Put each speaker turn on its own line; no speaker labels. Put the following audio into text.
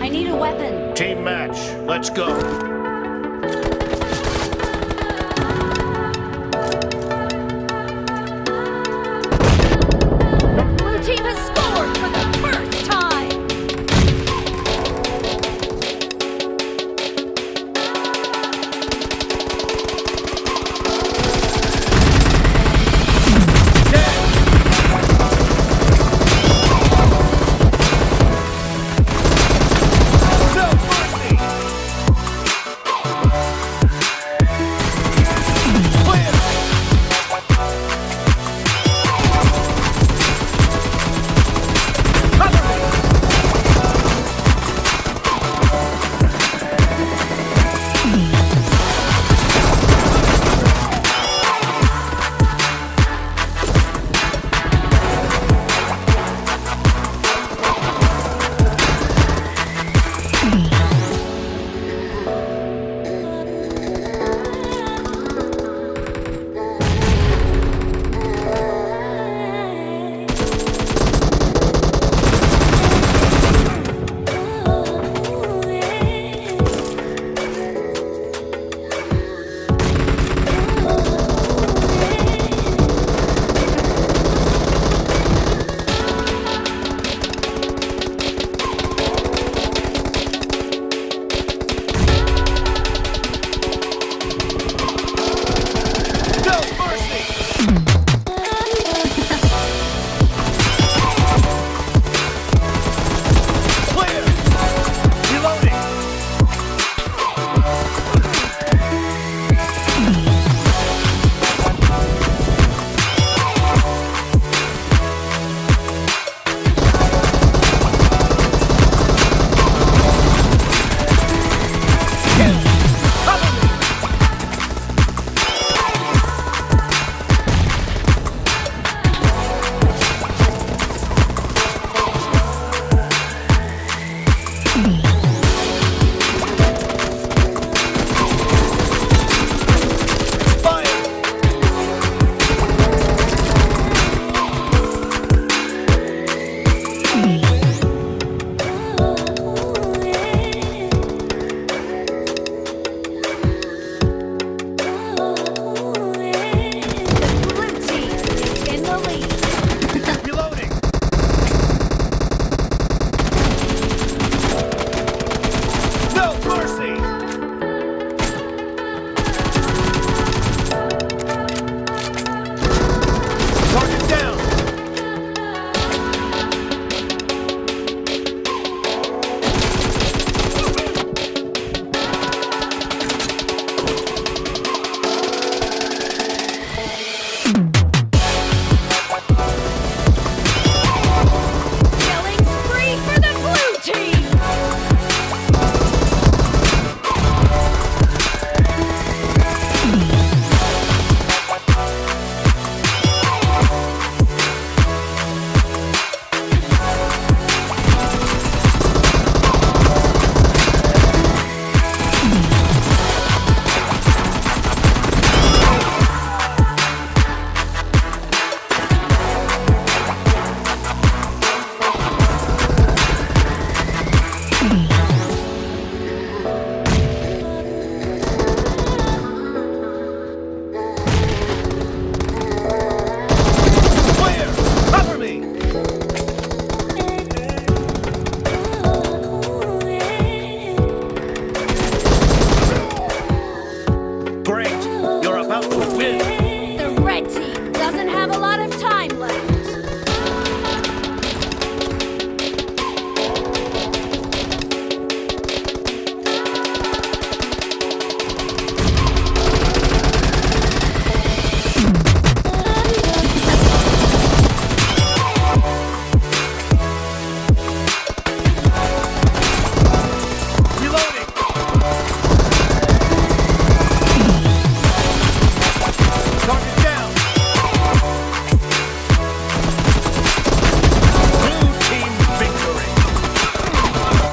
I need a weapon.
Team match. Let's go.